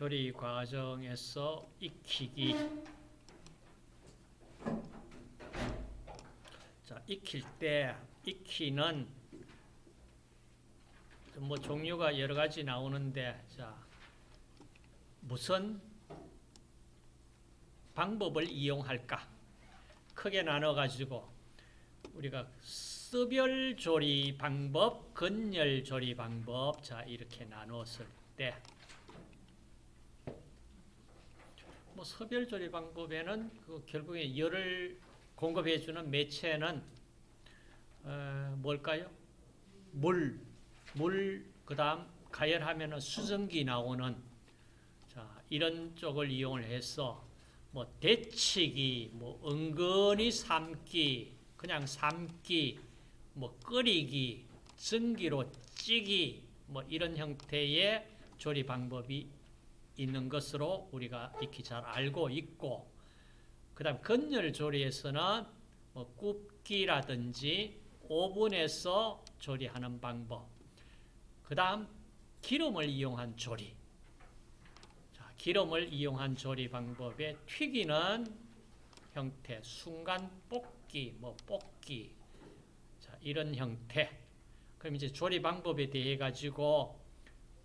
조리 과정에서 익히기. 자, 익힐 때 익히는 뭐 종류가 여러 가지 나오는데 자, 무슨 방법을 이용할까? 크게 나눠 가지고 우리가 스별 조리 방법, 건열 조리 방법 자, 이렇게 나눴을 때 뭐 서별 조리 방법에는 그 결국에 열을 공급해 주는 매체는 어, 뭘까요? 물, 물 그 다음 가열하면은 수증기 나오는 자, 이런 쪽을 이용을 해서 뭐 데치기, 뭐 은근히 삶기, 그냥 삶기, 뭐 끓이기, 증기로 찌기, 뭐 이런 형태의 조리 방법이 있는 것으로 우리가 익히 잘 알고 있고, 그 다음 건열 조리에서는 뭐 굽기라든지 오븐에서 조리하는 방법, 그 다음 기름을 이용한 조리, 자, 기름을 이용한 조리 방법에 튀기는 형태, 순간 볶기, 뭐 볶기, 자, 이런 형태. 그럼 이제 조리 방법에 대해 가지고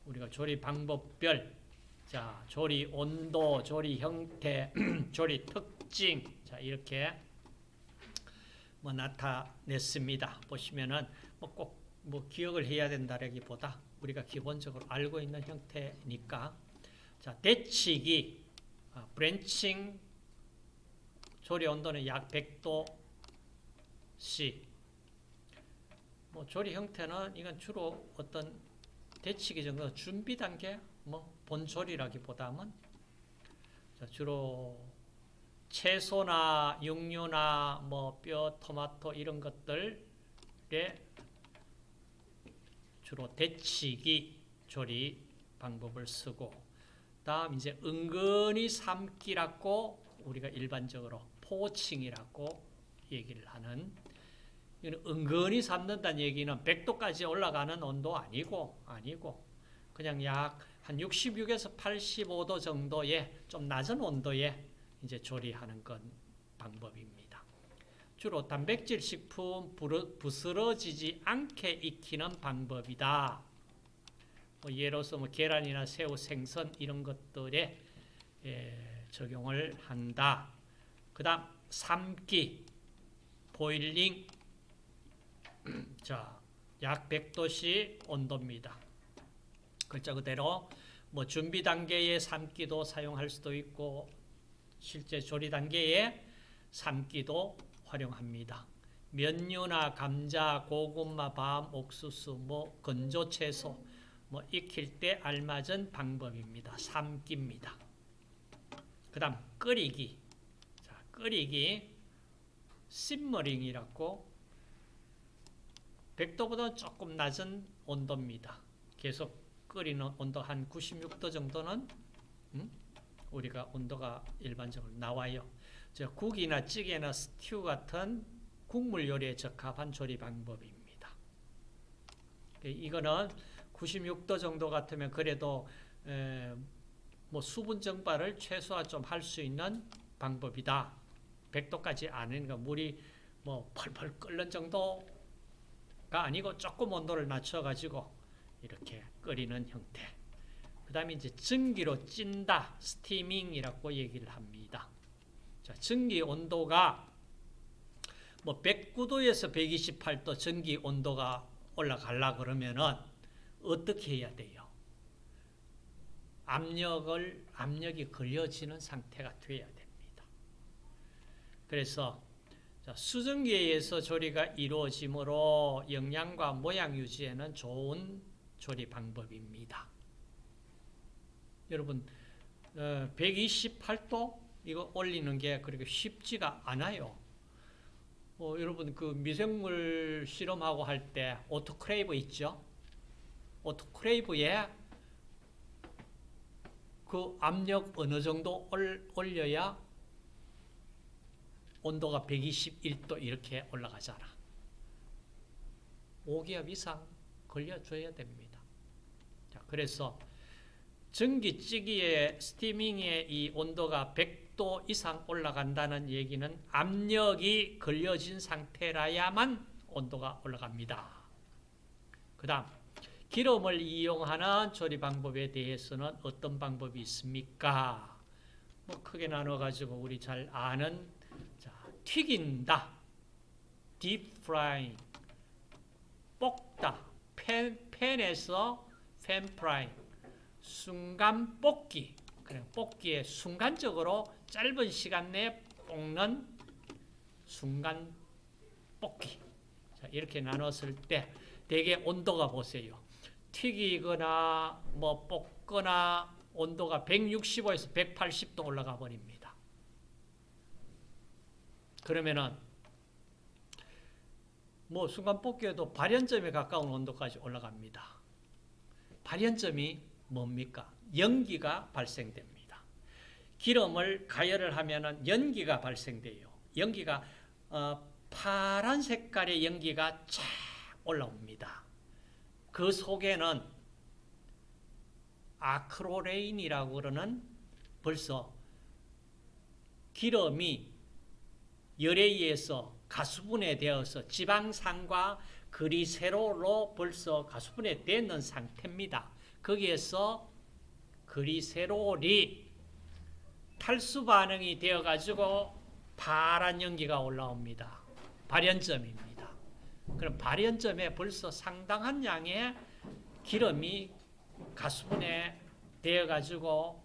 우리가 조리 방법별, 자, 조리 온도, 조리 형태, 조리 특징, 자, 이렇게 뭐 나타냈습니다. 보시면은 뭐 꼭 뭐 기억을 해야 된다라기보다 우리가 기본적으로 알고 있는 형태니까. 자, 데치기, 아, 브랜칭, 조리 온도는 약 100도씨. 뭐 조리 형태는 이건 주로 어떤 데치기 정도 준비 단계, 뭐 본조리라기보다는 자, 주로 채소나 육류나 뭐 뼈, 토마토 이런 것들에 주로 데치기 조리 방법을 쓰고 다음 이제 은근히 삶기라고 우리가 일반적으로 포칭이라고 얘기를 하는 은근히 삶는다는 얘기는 100도까지 올라가는 온도 아니고 아니고 그냥 약 한 66에서 85도 정도의 좀 낮은 온도에 이제 조리하는 건 방법입니다. 주로 단백질 식품 부스러지지 않게 익히는 방법이다. 뭐 예로서 뭐 계란이나 새우, 생선 이런 것들에 예, 적용을 한다. 그 다음 삶기, 보일링 자, 약 100도씨 온도입니다. 글자 그대로 뭐 준비 단계의 삶기도 사용할 수도 있고 실제 조리 단계의 삶기도 활용합니다. 면류나 감자, 고구마, 밤, 옥수수, 뭐 건조 채소 뭐 익힐 때 알맞은 방법입니다. 삶기입니다. 그 다음 끓이기. 자, 끓이기 심머링이라고 100도보다 조금 낮은 온도입니다. 계속 끓이는 온도 한 96도 정도는 음? 우리가 온도가 일반적으로 나와요. 국이나 찌개나 스튜 같은 국물 요리에 적합한 조리 방법입니다. 그 이거는 96도 정도 같으면 그래도 뭐 수분 증발을 최소화 좀 할 수 있는 방법이다. 100도까지 아니니까 물이 뭐 펄펄 끓는 정도가 아니고 조금 온도를 낮춰가지고 이렇게 끓이는 형태. 그 다음에 이제 증기로 찐다, 스티밍이라고 얘기를 합니다. 자, 증기 온도가 뭐 109도에서 128도 전기 온도가 올라가려 그러면은 어떻게 해야 돼요? 압력을, 압력이 걸려지는 상태가 돼야 됩니다. 그래서 수증기에 의해서 조리가 이루어지므로 영양과 모양 유지에는 좋은 조리 방법입니다. 여러분 128도 어, 이거 올리는 게 그렇게 쉽지가 않아요. 어, 여러분 그 미생물 실험하고 할 때 autoclave 있죠? autoclave에 그 압력 어느 정도 올려야 온도가 121도 이렇게 올라가잖아. 5기압 이상 걸려줘야 됩니다. 자, 그래서 전기찜기의 steaming의 이 온도가 100도 이상 올라간다는 얘기는 압력이 걸려진 상태라야만 온도가 올라갑니다. 그 다음 기름을 이용하는 조리 방법에 대해서는 어떤 방법이 있습니까? 뭐 크게 나눠 가지고 우리 잘 아는 자, 튀긴다, deep frying, 볶다, 팬, 팬에서 팬 프라이, 순간 볶기. 그래 볶기에 순간적으로 짧은 시간 내에 볶는 순간 볶기. 자, 이렇게 나눴을 때 대개 온도가 보세요. 튀기거나 뭐 볶거나 온도가 165에서 180도 올라가 버립니다. 그러면은 뭐 순간 뽑기에도 발연점에 가까운 온도까지 올라갑니다. 발연점이 뭡니까? 연기가 발생됩니다. 기름을 가열을 하면은 연기가 발생돼요. 연기가 어, 파란 색깔의 연기가 쫙 올라옵니다. 그 속에는 아크로레인이라고 그러는 벌써 기름이 열에 의해서 가수분해 되어서 지방산과 그리 세로로 벌써 가수분해 되는 상태입니다. 거기에서 그리세롤이 탈수 반응이 되어 가지고 파란 연기가 올라옵니다. 발연점입니다. 그럼 발연점에 벌써 상당한 양의 기름이 가수분해 되어 가지고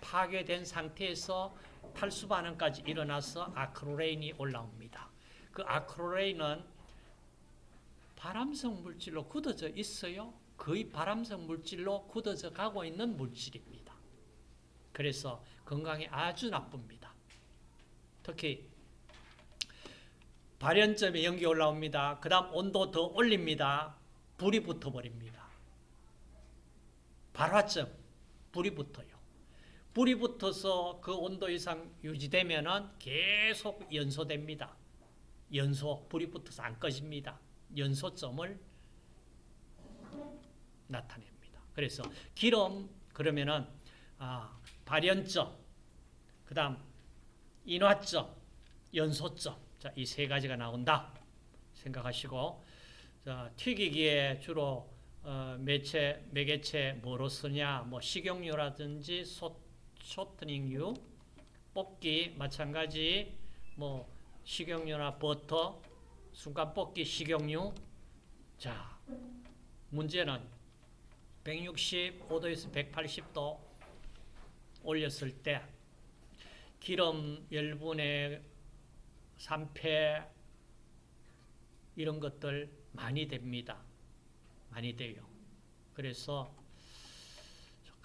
파괴된 상태에서 탈수 반응까지 일어나서 아크로레인이 올라옵니다. 그 아크로레인은 발암성 물질로 굳어져 있어요. 거의 발암성 물질로 굳어져 가고 있는 물질입니다. 그래서 건강에 아주 나쁩니다. 특히 발연점에 연기 올라옵니다. 그 다음 온도 더 올립니다. 불이 붙어버립니다. 발화점, 불이 붙어요. 불이 붙어서 그 온도 이상 유지되면 계속 연소됩니다. 연소, 불이 붙어서 안 꺼집니다. 연소점을 나타냅니다. 그래서 기름 그러면은 아, 발연점, 그 다음 인화점, 연소점 자, 이 세 가지가 나온다 생각하시고 자, 튀기기에 주로 어, 매체, 매개체 뭐로 쓰냐 뭐 식용유라든지 소, 쇼트닝유 뽑기 마찬가지 뭐 식용유나 버터 순간 뽑기 식용유 자 문제는 165도에서 180도 올렸을 때 기름 열분의 산패 이런 것들 많이 됩니다. 많이 돼요. 그래서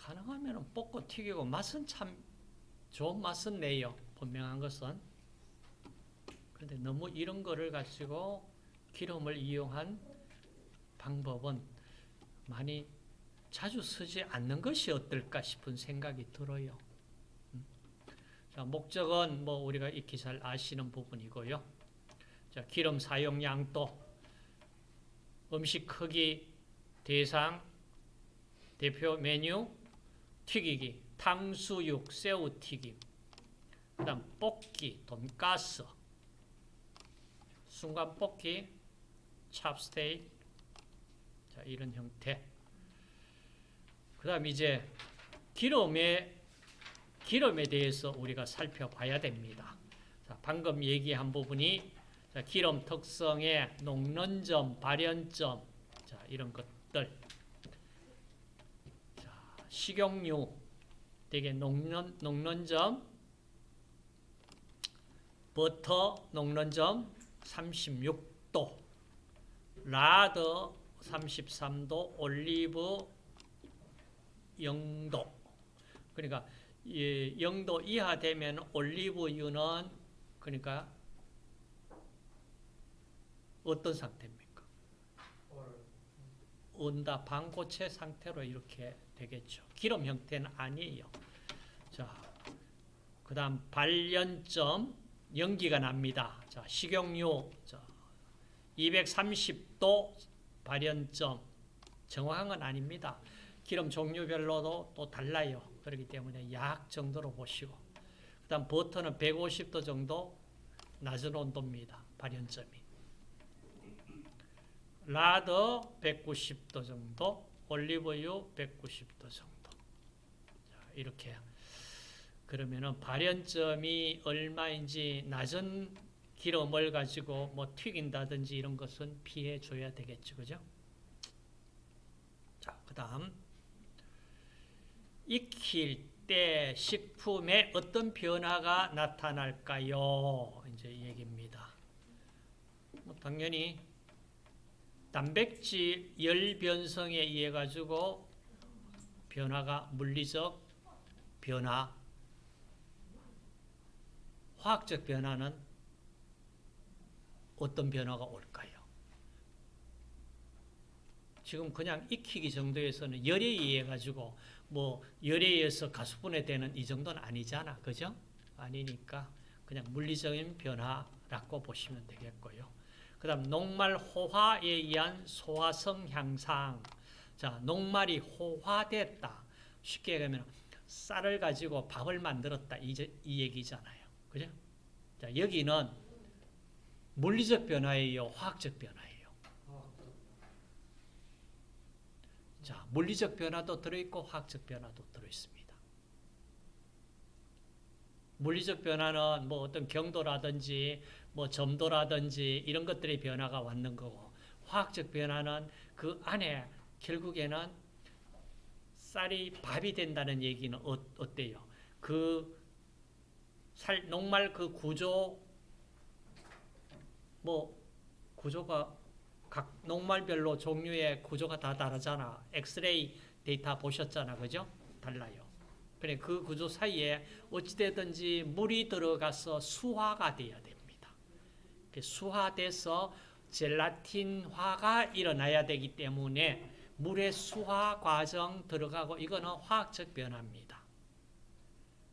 가능하면 볶고 튀기고 맛은 참 좋은 맛은 내요. 분명한 것은. 그런데 너무 이런 거를 가지고 기름을 이용한 방법은 많이 자주 쓰지 않는 것이 어떨까 싶은 생각이 들어요. 음. 자, 목적은 뭐 우리가 익히 잘 아시는 부분이고요. 자, 기름 사용량도 음식 크기 대상 대표 메뉴 튀기기 탕수육 새우튀김 그 다음 볶기 돈가스 순간 볶기 찹스테이크 자, 이런 형태 그 다음 이제 기름에, 기름에 대해서 우리가 살펴봐야 됩니다. 자, 방금 얘기한 부분이 자, 기름 특성의 녹는 점, 발연점, 자, 이런 것들. 자, 식용유, 되게 녹는, 녹는 점, 버터 녹는 점 36도, 라더 33도, 올리브 0도. 그러니까 예, 0도 이하 되면 올리브유는 그러니까 어떤 상태입니까? 온다 방고체 상태로 이렇게 되겠죠. 기름 형태는 아니에요. 자, 그 다음 발연점 연기가 납니다. 자, 식용유 자, 230도 발연점 정확한 건 아닙니다. 기름 종류별로도 또 달라요. 그렇기 때문에 약 정도로 보시고 그 다음 버터는 150도 정도 낮은 온도입니다. 발연점이. 라더 190도 정도, 올리브유 190도 정도. 자, 이렇게 그러면은 발연점이 얼마인지 낮은 기름을 가지고 뭐 튀긴다든지 이런 것은 피해 줘야 되겠죠. 그죠? 자, 그다음 익힐 때 식품에 어떤 변화가 나타날까요? 이제 얘기입니다. 뭐 당연히 단백질 열 변성에 의해 가지고 변화가 물리적 변화, 화학적 변화는 어떤 변화가 올까요? 지금 그냥 익히기 정도에서는 열에 의해 가지고 뭐 열에 의해서 가수분해 되는 이 정도는 아니잖아. 그죠? 아니니까 그냥 물리적인 변화라고 보시면 되겠고요. 그 다음 녹말 호화에 의한 소화성 향상. 자, 녹말이 호화됐다. 쉽게 얘기하면 쌀을 가지고 밥을 만들었다. 이, 이 얘기잖아요. 그죠? 자, 여기는 물리적 변화예요. 화학적 변화예요. 자, 물리적 변화도 들어있고 화학적 변화도 들어있습니다. 물리적 변화는 뭐 어떤 경도라든지 뭐 점도라든지 이런 것들의 변화가 왔는 거고 화학적 변화는 그 안에 결국에는 쌀이 밥이 된다는 얘기는 어, 어때요? 그 살, 녹말 그 구조 뭐 구조가 각 녹말별로 종류의 구조가 다 다르잖아. 엑스레이 데이터 보셨잖아. 그죠? 달라요. 그래 그 구조 사이에 어찌되든지 물이 들어가서 수화가 돼야 됩니다. 수화돼서 젤라틴화가 일어나야 되기 때문에 물의 수화 과정 들어가고 이거는 화학적 변화입니다.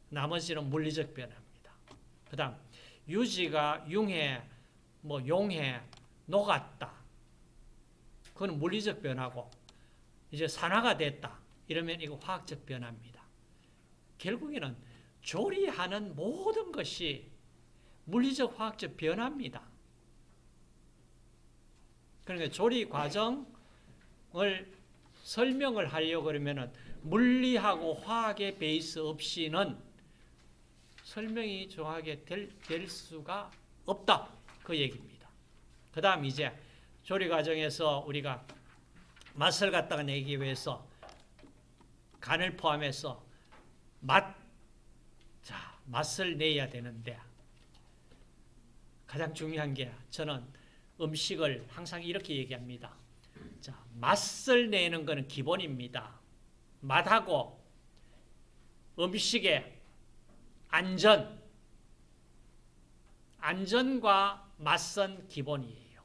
나머지는 물리적 변화입니다. 그 다음 유지가 융해, 뭐 용해, 녹았다. 그건 물리적 변화고 이제 산화가 됐다. 이러면 이거 화학적 변화입니다. 결국에는 조리하는 모든 것이 물리적 화학적 변화입니다. 그러니까 조리 과정 을 설명을 하려고 그러면은 물리하고 화학의 베이스 없이는 설명이 정확하게 될, 될 수가 없다. 그 얘기입니다. 그 다음 이제 조리 과정에서 우리가 맛을 갖다가 내기 위해서 간을 포함해서 맛, 자, 맛을 내야 되는데 가장 중요한 게 저는 음식을 항상 이렇게 얘기합니다. 자, 맛을 내는 것은 기본입니다. 맛하고 음식의 안전, 안전과 맛은 기본이에요.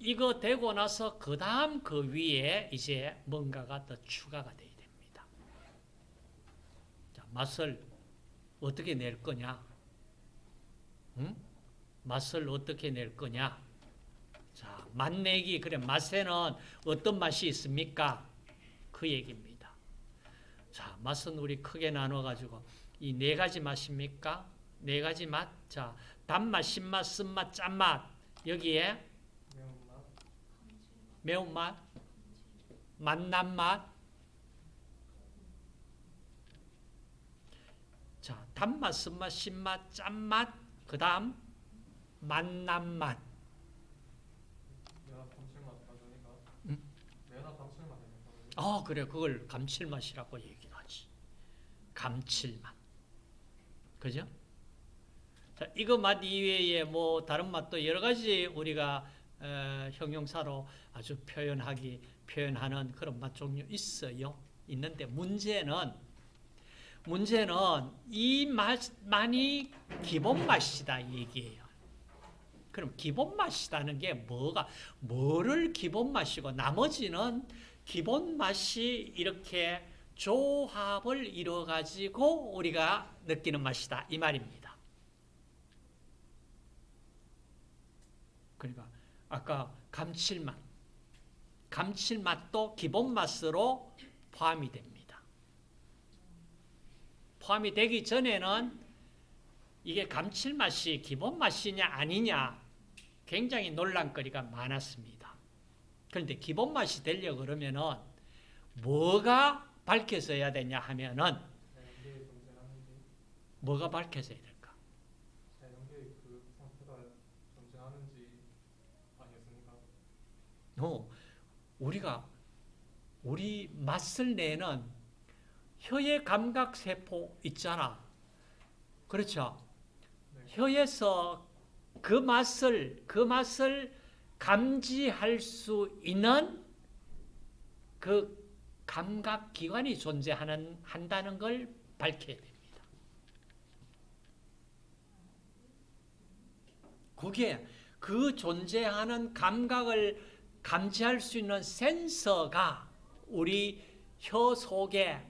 이거 되고 나서 그 다음 그 위에 이제 뭔가가 더 추가가 돼야 됩니다. 자, 맛을 어떻게 낼 거냐? 응? 맛을 어떻게 낼 거냐? 자, 맛내기, 그래, 맛에는 어떤 맛이 있습니까? 그 얘기입니다. 자, 맛은 우리 크게 나눠가지고 이 네 가지 맛입니까? 네 가지 맛. 자, 단맛, 신맛, 쓴맛, 짠맛. 여기에 매운맛, 맛난맛, 자, 단맛, 쓴맛, 신맛, 짠맛, 그 다음 맛난맛. 아, 그래. 그걸 감칠맛이라고 얘기를 하지. 감칠맛. 그죠? 자, 이거 맛 이외에 뭐 다른 맛도 여러 가지 우리가 어, 형용사로 아주 표현하기 표현하는 그런 맛 종류 있어요. 있는데 문제는 문제는 이 맛만이 기본 맛이다 얘기예요. 그럼 기본 맛이라는 게 뭐가 뭐를 기본 맛이고 나머지는 기본 맛이 이렇게 조합을 이루어 가지고 우리가 느끼는 맛이다 이 말입니다. 그러니까 아까 감칠맛 감칠맛도 기본 맛으로 포함이 됩니다. 포함이 되기 전에는 이게 감칠맛이 기본 맛이냐 아니냐 굉장히 논란거리가 많았습니다. 그런데 기본 맛이 되려 그러면은 뭐가 밝혀져야 되냐 하면은 뭐가 밝혀져야 될까? 어, 우리가 우리 맛을 내는 혀의 감각 세포 있잖아. 그렇죠? 네. 혀에서 그 맛을 그 맛을 감지할 수 있는 그 감각 기관이 존재하는 한다는 걸 밝혀야 됩니다. 그게 그 존재하는 감각을 감지할 수 있는 센서가 우리 혀 속에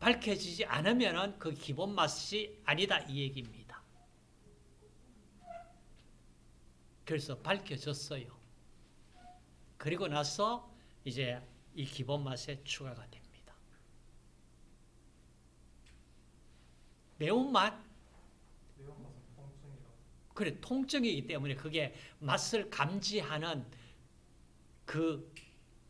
밝혀지지 않으면 그 기본 맛이 아니다 이 얘기입니다. 그래서 밝혀졌어요. 그리고 나서 이제 이 기본 맛에 추가가 됩니다. 매운맛 그래 통증이기 때문에 그게 맛을 감지하는 그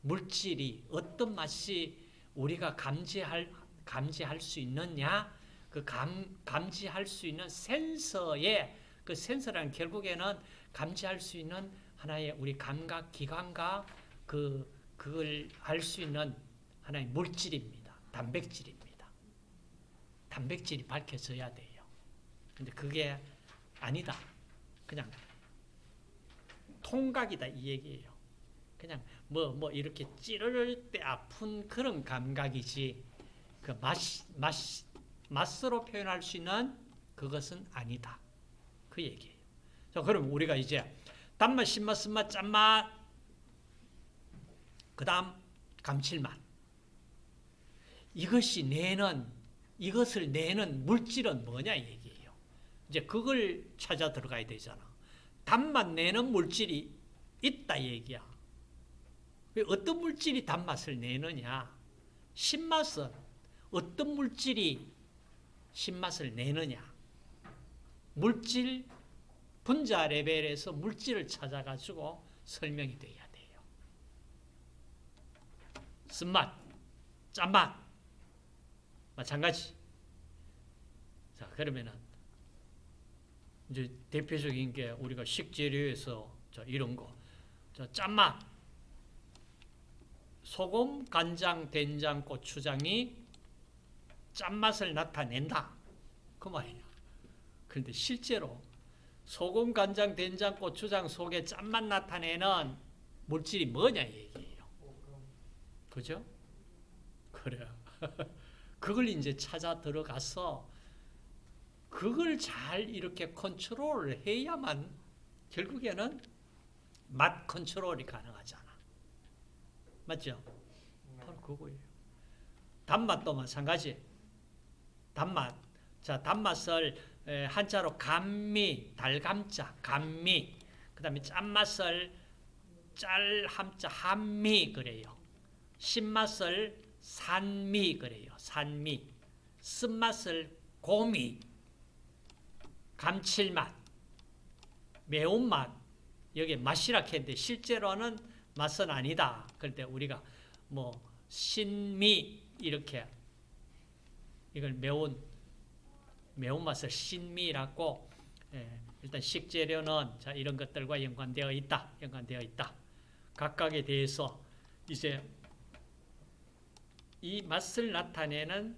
물질이 어떤 맛이 우리가 감지할 감지할 수 있느냐 그 감, 감지할 수 있는 센서의 그 센서라는 결국에는 감지할 수 있는 하나의 우리 감각 기관과 그 그걸 알 수 있는 하나의 물질입니다. 단백질입니다. 단백질이 밝혀져야 돼요. 근데 그게 아니다. 그냥 통각이다 이 얘기예요. 그냥 뭐뭐 이렇게 찌를 때 아픈 그런 감각이지 그 맛, 맛, 맛으로 표현할 수 있는 그것은 아니다. 그 얘기예요. 자, 그럼 우리가 이제 단맛, 신맛, 쓴맛, 짠맛, 그 다음 감칠맛. 이것이 내는, 이것을 내는 물질은 뭐냐 이 얘기예요. 이제 그걸 찾아 들어가야 되잖아. 단맛 내는 물질이 있다 이 얘기야. 왜 어떤 물질이 단맛을 내느냐? 신맛은 어떤 물질이 신맛을 내느냐? 물질 분자 레벨에서 물질을 찾아가지고 설명이 돼야 돼요. 쓴맛, 짠맛 마찬가지. 자 그러면은 이제 대표적인 게 우리가 식재료에서 자 이런 거, 자 짠맛, 소금, 간장, 된장, 고추장이 짠맛을 나타낸다. 그 말이야. 그런데 실제로 소금, 간장, 된장, 고추장 속에 짠맛 나타내는 물질이 뭐냐 이 얘기예요. 그죠? 그래. 그걸 이제 찾아 들어가서 그걸 잘 이렇게 컨트롤을 해야만 결국에는 맛 컨트롤이 가능하잖아. 맞죠? 네. 바로 그거예요. 단맛도 마찬가지. 단맛. 자, 단맛을 에, 한자로 감미, 달감자, 감미. 그 다음에 짠맛을 짤함자, 한미 그래요. 신맛을 산미 그래요. 산미. 쓴맛을 고미. 감칠맛. 매운맛. 여기 맛이라 했는데 실제로는 맛은 아니다. 때 우리가 뭐 신미 이렇게 이걸 매운 매운맛을 신미라고 예, 일단 식재료는 자 이런 것들과 연관되어 있다. 연관되어 있다. 각각에 대해서 이제 이 맛을 나타내는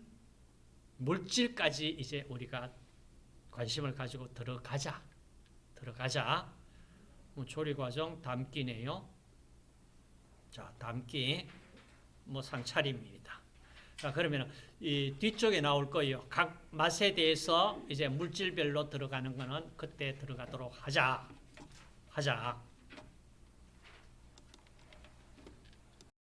물질까지 이제 우리가 관심을 가지고 들어가자. 들어가자. 뭐 조리 과정 담기네요. 자, 담기 뭐 상차림입니다. 자, 그러면 이 뒤쪽에 나올 거예요. 각 맛에 대해서 이제 물질별로 들어가는 거는 그때 들어가도록 하자. 하자.